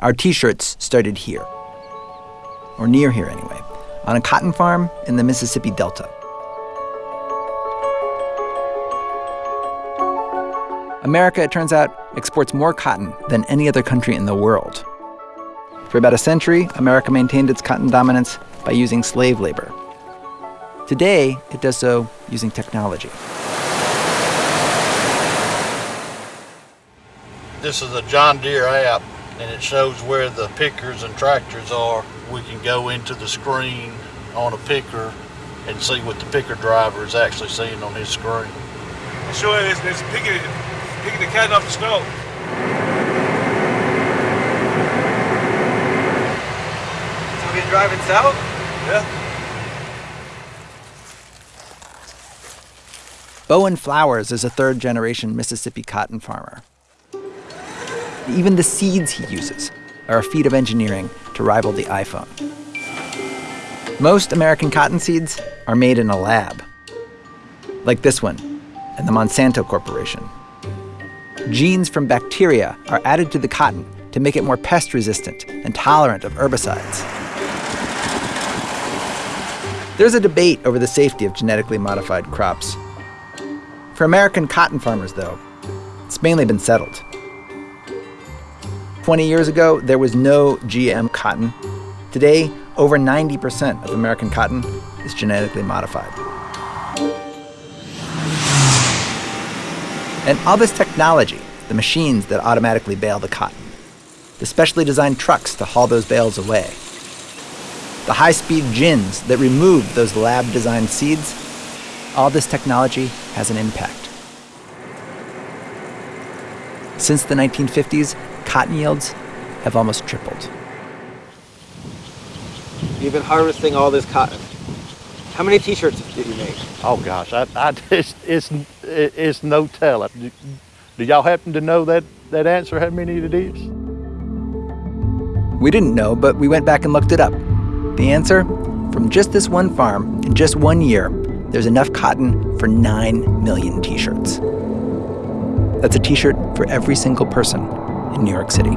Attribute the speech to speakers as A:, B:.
A: Our t shirts started here, or near here anyway, on a cotton farm in the Mississippi Delta. America, it turns out, exports more cotton than any other country in the world. For about a century, America maintained its cotton dominance by using slave labor. Today, it does so using technology.
B: This is a John Deere app, and it shows where the pickers and tractors are. We can go into the screen on a picker and see what the picker driver is actually seeing on his screen.
C: Sure, it's, it's picking, picking the cotton off the stalk.
A: So we driving south?
C: Yeah.
A: Bowen Flowers is a third generation Mississippi cotton farmer. Even the seeds he uses are a feat of engineering to rival the iPhone. Most American cotton seeds are made in a lab, like this one and the Monsanto Corporation. Genes from bacteria are added to the cotton to make it more pest resistant and tolerant of herbicides. There's a debate over the safety of genetically modified crops. For American cotton farmers, though, it's mainly been settled. 20 years ago, there was no GM cotton. Today, over 90% of American cotton is genetically modified. And all this technology, the machines that automatically bale the cotton, the specially designed trucks to haul those bales away, the high speed gins that remove those lab designed seeds, all this technology has an impact. Since the 1950s, cotton yields have almost tripled.
D: You've been harvesting all this cotton. How many T-shirts did you make?
B: Oh gosh, I, I it's, it's it's no telling. Do, do y'all happen to know that that answer? How many it is?
A: We didn't know, but we went back and looked it up. The answer? From just this one farm, in just one year, there's enough cotton for 9 million t shirts. That's a t shirt for every single person in New York City.